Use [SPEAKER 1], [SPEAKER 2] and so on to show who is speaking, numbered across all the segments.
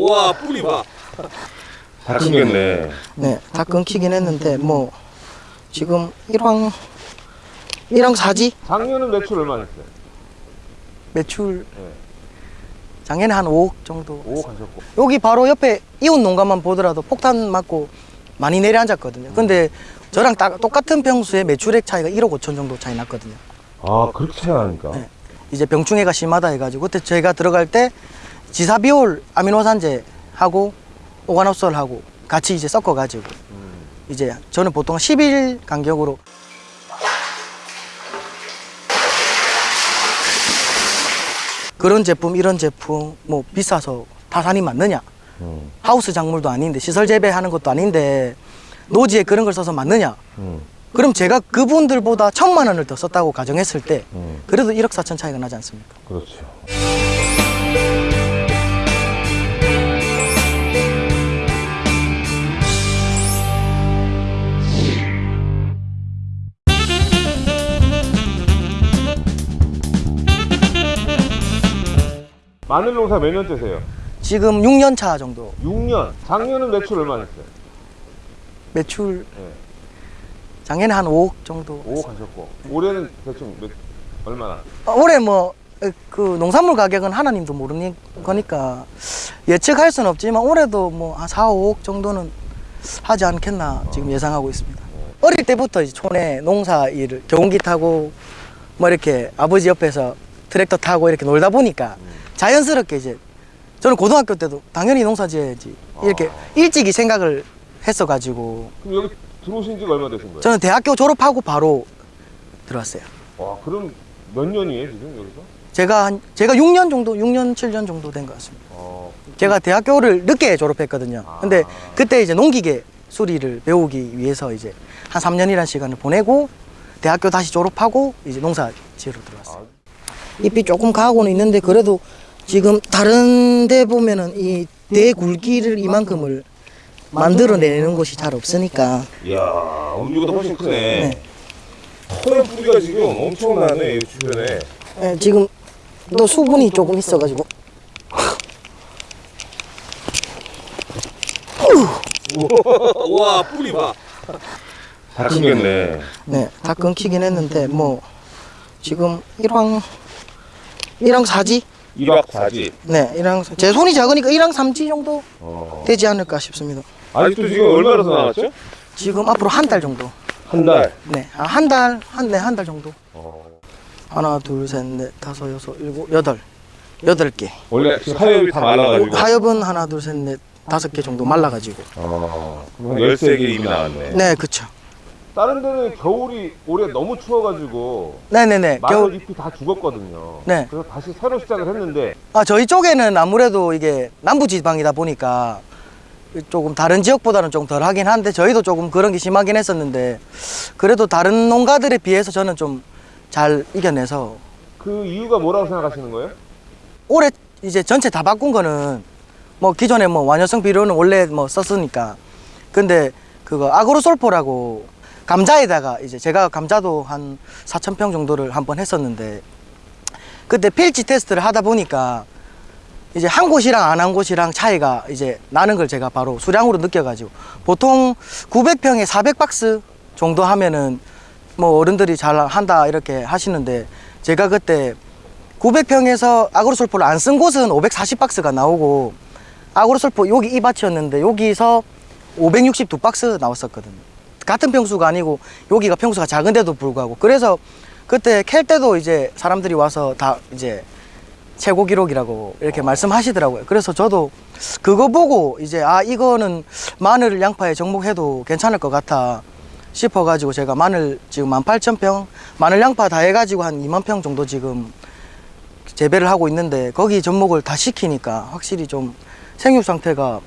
[SPEAKER 1] 와 뿌리 봐. 다 끊겼네.
[SPEAKER 2] 네, 다 끊기긴 했는데 뭐 지금 1왕 1왕 사지
[SPEAKER 1] 작년은 매출 얼마 냈어요?
[SPEAKER 2] 매출
[SPEAKER 1] 네.
[SPEAKER 2] 작년에 한 5억 정도.
[SPEAKER 1] 5억 하셨고.
[SPEAKER 2] 여기 바로 옆에 이웃 농가만 보더라도 폭탄 맞고 많이 내려앉았거든요. 근데 저랑 딱 똑같은 평수에 매출액 차이가 1억 5천 정도 차이 났거든요.
[SPEAKER 1] 아 그렇게 차이 나니까.
[SPEAKER 2] 네. 이제 병충해가 심하다 해가지고 그때 저희가 들어갈 때 지사비올 아미노산제 하고 오가노솔 하고 같이 이제 섞어가지고 이제 저는 보통 10일 간격으로 그런 제품 이런 제품 뭐 비싸서 타산이 맞느냐
[SPEAKER 1] 음,
[SPEAKER 2] 하우스 작물도 아닌데 시설 재배하는 것도 아닌데 노지에 그런 걸 써서 맞느냐
[SPEAKER 1] 음,
[SPEAKER 2] 그럼 제가 그분들보다 천만 원을 더 썼다고 가정했을 때
[SPEAKER 1] 음.
[SPEAKER 2] 그래도 1억 4천 차이가 나지 않습니까?
[SPEAKER 1] 그렇죠. 마늘 농사 몇 년째세요?
[SPEAKER 2] 지금 6년 차 정도
[SPEAKER 1] 6년. 작년은 매출 얼마 냈어요?
[SPEAKER 2] 매출
[SPEAKER 1] 네.
[SPEAKER 2] 작년에 한 5억 정도
[SPEAKER 1] 5억 하셨고. 올해는 대충 몇, 얼마나?
[SPEAKER 2] 어, 올해 뭐 그 농산물 가격은 하나님도 모르는 거니까 예측할 수는 없지만 올해도 뭐 한 4, 5억 정도는 하지 않겠나 지금 예상하고 있습니다. 어릴 때부터 이제 촌에 농사 일을 경운기 타고 뭐 이렇게 아버지 옆에서 트랙터 타고 이렇게 놀다 보니까 자연스럽게 이제 저는 고등학교 때도 당연히 농사 지어야지 이렇게 일찍이 생각을 했어가지고
[SPEAKER 1] 그럼 여기 들어오신 지가 얼마 되신 거예요?
[SPEAKER 2] 저는 대학교 졸업하고 바로 들어왔어요.
[SPEAKER 1] 와, 그럼 몇 년이에요, 지금 여기서?
[SPEAKER 2] 제가 한 제가 6년 정도, 6년 7년 정도 된 것 같습니다.
[SPEAKER 1] 어,
[SPEAKER 2] 제가 대학교를 늦게 졸업했거든요.
[SPEAKER 1] 아.
[SPEAKER 2] 근데 그때 이제 농기계 수리를 배우기 위해서 이제 한 3년이라는 시간을 보내고 대학교 다시 졸업하고 이제 농사 지으러 들어왔어요. 잎이 조금 가고는 있는데 그래도 지금 다른 데 보면은 이 대굴기를 이만큼을 만들어내는 곳이 잘 없으니까
[SPEAKER 1] 이야, 이거보다 훨씬 크네.
[SPEAKER 2] 네.
[SPEAKER 1] 커다란 뿌리가 지금 엄청나네, 이 주변에.
[SPEAKER 2] 예, 지금 또 수분이 조금 있어가지고
[SPEAKER 1] 와, 뿌리 봐. 다 끊겼네.
[SPEAKER 2] 네, 다 끊기긴 했는데 뭐 지금 1왕 1왕 4지?
[SPEAKER 1] 1박 4지.
[SPEAKER 2] 네, 1왕 사- 제 손이 작으니까 1왕 3지 정도
[SPEAKER 1] 어.
[SPEAKER 2] 되지 않을까 싶습니다.
[SPEAKER 1] 아직도 지금 얼마나 더 남았죠?
[SPEAKER 2] 지금 앞으로 한 달 정도.
[SPEAKER 1] 한 달.
[SPEAKER 2] 네, 아, 한 달, 한, 네, 한 달 정도.
[SPEAKER 1] 어.
[SPEAKER 2] 하나, 둘, 셋, 넷, 다섯, 여섯, 일곱, 여덟. 여덟 개.
[SPEAKER 1] 원래 지금 하엽이 다 말라가지고.
[SPEAKER 2] 하엽은 하나, 둘, 셋, 넷, 다섯 개 정도 말라가지고.
[SPEAKER 1] 어. 그럼 한 13개 이미 나왔네.
[SPEAKER 2] 네, 그쵸.
[SPEAKER 1] 다른 데는 겨울이 올해 너무 추워가지고
[SPEAKER 2] 네네네.
[SPEAKER 1] 마늘
[SPEAKER 2] 겨울.
[SPEAKER 1] 잎이 다 죽었거든요.
[SPEAKER 2] 네.
[SPEAKER 1] 그래서 다시 새로 시작을 했는데
[SPEAKER 2] 아, 저희 쪽에는 아무래도 이게 남부지방이다 보니까 조금 다른 지역보다는 좀 덜 하긴 한데 저희도 조금 그런 게 심하긴 했었는데 그래도 다른 농가들에 비해서 저는 좀 잘 이겨내서
[SPEAKER 1] 그 이유가 뭐라고 생각하시는 거예요?
[SPEAKER 2] 올해 이제 전체 다 바꾼 거는 뭐 기존에 뭐 완효성 비료는 원래 뭐 썼으니까 근데 그거 아그로솔포라고 감자에다가 이제 제가 감자도 한 4천 평 정도를 한 번 했었는데 그때 필지 테스트를 하다 보니까 이제 한 곳이랑 안 한 곳이랑 차이가 이제 나는 걸 제가 바로 수량으로 느껴가지고 보통 900평에 400박스 정도 하면은 뭐 어른들이 잘 한다 이렇게 하시는데 제가 그때 900평에서 아그로솔포를 안 쓴 곳은 540박스가 나오고 아그로솔포 여기 이 밭이었는데 여기서 562박스 나왔었거든요. 같은 평수가 아니고 여기가 평수가 작은데도 불구하고. 그래서 그때 캘 때도 이제 사람들이 와서 다 이제 최고 기록이라고 이렇게 말씀하시더라고요. 그래서 저도 그거 보고 이제 아 이거는 마늘 양파에 접목해도 괜찮을 것 같아 싶어 가지고 제가 마늘 지금 18,000평 마늘 양파 다 해가지고 한 2만 평 정도 지금 재배를 하고 있는데 거기 접목을 다 시키니까 확실히 좀 생육 상태가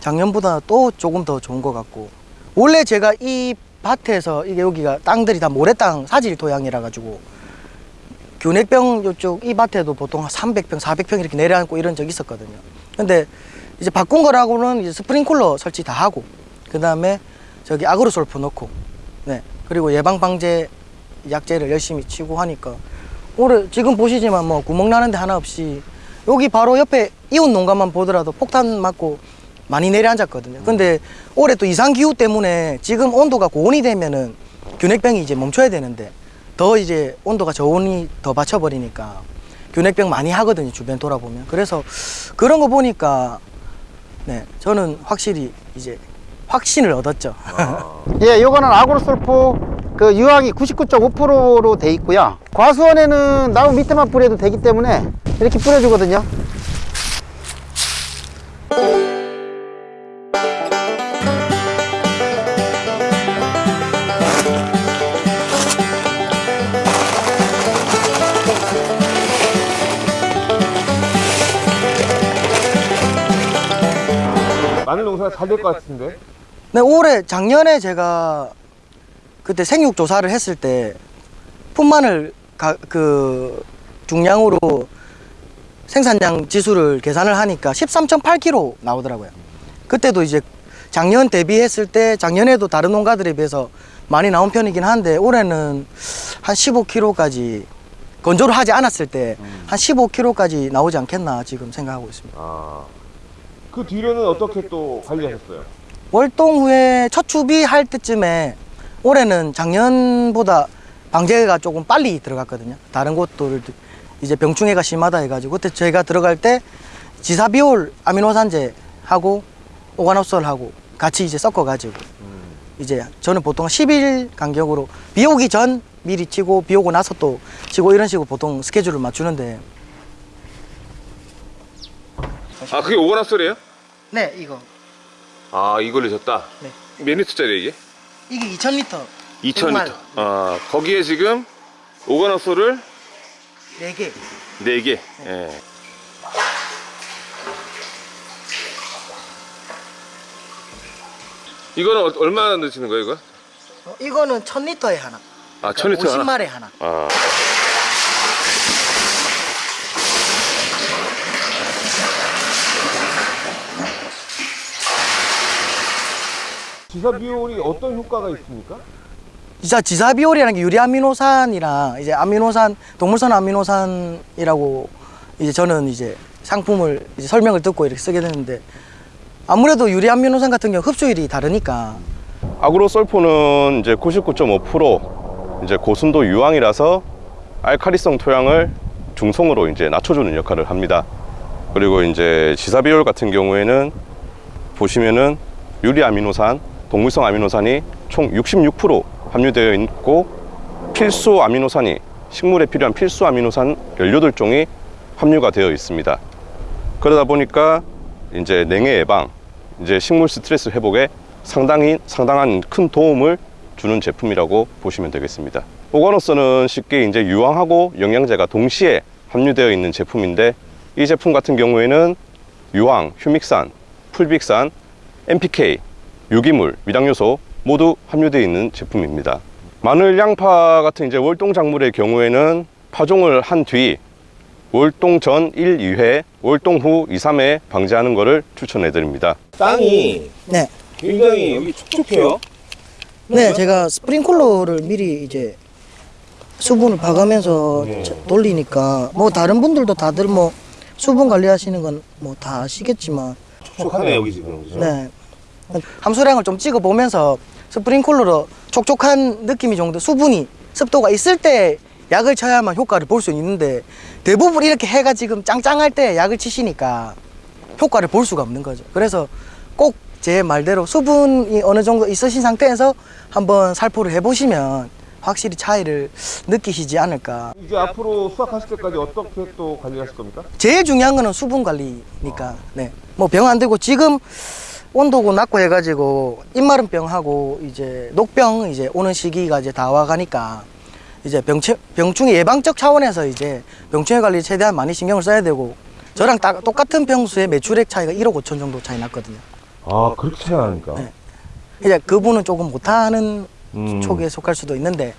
[SPEAKER 2] 작년보다 또 조금 더 좋은 것 같고 원래 제가 이 밭에서 이게 여기가 땅들이 다 모래땅 사질 토양이라 가지고 균핵병 요쪽 이 밭에도 보통 한 300평, 400평 이렇게 내려앉고 이런 적이 있었거든요. 근데 이제 바꾼 거라고는 이제 스프링쿨러 설치 다 하고 그 다음에 저기 아그로솔프 넣고 네 그리고 예방 방제 약제를 열심히 치고 하니까 올해 지금 보시지만 뭐 구멍 나는 데 하나 없이 여기 바로 옆에 이웃 농가만 보더라도 폭탄 맞고 많이 내려앉았거든요. 근데 올해 또 이상 기후 때문에 지금 온도가 고온이 되면은 균핵병이 이제 멈춰야 되는데 더 이제 온도가 저온이 더 받쳐버리니까 균핵병 많이 하거든요. 주변 돌아보면. 그래서 그런 거 보니까 네 저는 확실히 이제 확신을 얻었죠.
[SPEAKER 3] 예, 요거는 아그로솔포 그 유황이 99.5%로 돼 있고요. 과수원에는 나무 밑에만 뿌려도 되기 때문에 이렇게 뿌려주거든요.
[SPEAKER 1] 마늘 농사가 잘될 것 같은데.
[SPEAKER 2] 네, 올해 작년에 제가 그때 생육 조사를 했을 때 품마늘 가, 그 중량으로 생산량 지수를 계산을 하니까 13.8kg 나오더라고요. 그때도 이제 작년 대비했을 때 작년에도 다른 농가들에 비해서 많이 나온 편이긴 한데 올해는 한 15kg까지 건조를 하지 않았을 때 한 15kg까지 나오지 않겠나 지금 생각하고 있습니다.
[SPEAKER 1] 아. 그 뒤로는 어떻게 또 관리하셨어요?
[SPEAKER 2] 월동 후에 첫 추비할 때쯤에 올해는 작년보다 방제가 조금 빨리 들어갔거든요. 다른 곳들 이제 병충해가 심하다 해가지고 그때 저희가 들어갈 때 지사비올 아미노산제 하고 오가노솔 하고 같이 이제 섞어가지고 이제 저는 보통 10일 간격으로 비 오기 전 미리 치고 비 오고 나서 또 치고 이런 식으로 보통 스케줄을 맞추는데
[SPEAKER 1] 아 그게 오거나솔이에요?
[SPEAKER 2] 네 이거
[SPEAKER 1] 아 이걸 넣으셨다. 네몇 리터짜리 이게?
[SPEAKER 2] 이게 2000리터
[SPEAKER 1] 2,000리터. 아 거기에 지금 오거나솔을
[SPEAKER 2] 4개
[SPEAKER 1] 4개. 예. 이거는 어- 얼마나 넣으시는 거예요, 이거?
[SPEAKER 2] 어, 이거는 1000리터에 하나
[SPEAKER 1] 아, 1000리터 하나?
[SPEAKER 2] 50마리에 하나
[SPEAKER 1] 아. 지사 비올이 어떤 효과가 있습니까?
[SPEAKER 2] 진짜 지사비올이라는 게 유리 아미노산이랑 이제 아미노산 동물성 아미노산이라고 이제 저는 이제 상품을 이제 설명을 듣고 이렇게 쓰게 되는데 아무래도 유리 아미노산 같은 경우 흡수율이 다르니까
[SPEAKER 4] 아그로솔포는 이제 99.5% 이제 고순도 유황이라서 알카리성 토양을 중성으로 이제 낮춰주는 역할을 합니다. 그리고 이제 지사비올 같은 경우에는 보시면은 유리 아미노산, 동물성 아미노산이 총 66% 함유되어 있고 필수 아미노산이 식물에 필요한 필수 아미노산 18종이 함유가 되어 있습니다. 그러다 보니까 이제 냉해 예방, 이제 식물 스트레스 회복에 상당히 상당한 큰 도움을 주는 제품이라고 보시면 되겠습니다. 오가노스는 쉽게 이제 유황하고 영양제가 동시에 함유되어 있는 제품인데 이 제품 같은 경우에는 유황, 휴믹산, 풀빅산, NPK, 유기물, 미량요소 모두 함유되어 있는 제품입니다. 마늘, 양파 같은 이제 월동 작물의 경우에는 파종을 한 뒤 월동 전 1, 2회, 월동 후 2, 3회 방제하는 것을 추천해 드립니다.
[SPEAKER 1] 땅이
[SPEAKER 2] 네.
[SPEAKER 1] 굉장히 여기 촉촉해요.
[SPEAKER 2] 네, 제가 스프링클러를 미리 이제 수분을 봐가면서 자- 돌리니까 뭐 다른 분들도 다들 뭐 수분 관리하시는 건 뭐 다 아시겠지만
[SPEAKER 1] 촉촉하네 여기 지금. 그죠?
[SPEAKER 2] 네. 함수량을 좀 찍어 보면서 스프링클러로 촉촉한 느낌이 정도 수분이 습도가 있을 때 약을 쳐야만 효과를 볼 수 있는데 대부분 이렇게 해가 지금 짱짱할 때 약을 치시니까 효과를 볼 수가 없는 거죠. 그래서 꼭 제 말대로 수분이 어느 정도 있으신 상태에서 한번 살포를 해보시면 확실히 차이를 느끼시지 않을까.
[SPEAKER 1] 이제 앞으로 수확하실 때까지 어떻게 또 관리하실 겁니까?
[SPEAKER 2] 제일 중요한 거는 수분 관리니까. 네. 뭐 병 안 들고 지금 온도고 낮고 해가지고 입마른 병하고 이제 녹병 이제 오는 시기가 이제 다 와가니까 이제 병충 병충해 예방적 차원에서 이제 병충해 관리 최대한 많이 신경을 써야 되고 저랑 딱 똑같은 병수의 매출액 차이가 1억 5천 정도 차이 났거든요.
[SPEAKER 1] 아 그렇게 차이 나니까.
[SPEAKER 2] 네. 이제 그분은 조금 못하는
[SPEAKER 1] 음.
[SPEAKER 2] 촉에 속할 수도 있는데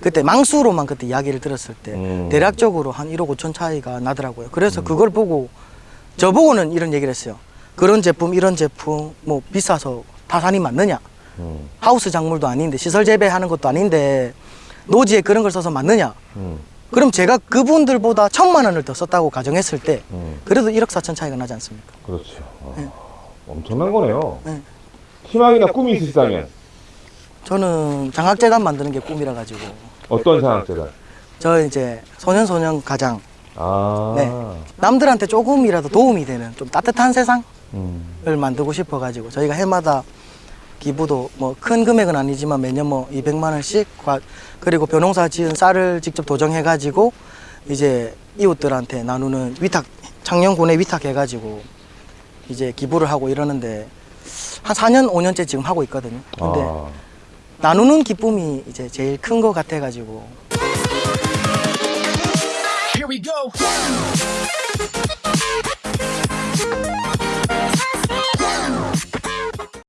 [SPEAKER 2] 그때 망수로만 그때 이야기를 들었을 때
[SPEAKER 1] 음.
[SPEAKER 2] 대략적으로 한 1억 5천 차이가 나더라고요. 그래서 그걸 보고 저보고는 이런 얘기를 했어요. 그런 제품 이런 제품 뭐 비싸서 타산이 맞느냐?
[SPEAKER 1] 음.
[SPEAKER 2] 하우스 작물도 아닌데 시설 재배하는 것도 아닌데 노지에 그런 걸 써서 맞느냐?
[SPEAKER 1] 음.
[SPEAKER 2] 그럼 제가 그분들보다 천만 원을 더 썼다고 가정했을 때
[SPEAKER 1] 음.
[SPEAKER 2] 그래도 1억 4천 차이가 나지 않습니까?
[SPEAKER 1] 그렇죠. 어. 엄청난 거네요.
[SPEAKER 2] 네.
[SPEAKER 1] 희망이나 꿈이 있으시다면
[SPEAKER 2] 저는 장학재단 만드는 게 꿈이라 가지고
[SPEAKER 1] 어떤 장학재단?
[SPEAKER 2] 저 이제 소년 소년 가장
[SPEAKER 1] 아.
[SPEAKER 2] 네. 남들한테 조금이라도 도움이 되는 좀 따뜻한 세상을
[SPEAKER 1] 음.
[SPEAKER 2] 만들고 싶어 가지고 저희가 해마다 기부도 뭐 큰 금액은 아니지만 매년 뭐 200만 원씩 과- 그리고 벼농사 지은 쌀을 직접 도정해 가지고 이제 이웃들한테 나누는 위탁 창녕군에 위탁해 가지고 이제 기부를 하고 이러는데 한 4년 5년째 지금 하고 있거든요. 근데
[SPEAKER 1] 아.
[SPEAKER 2] 나누는 기쁨이 이제 제일 큰거 같아 가지고
[SPEAKER 5] we go.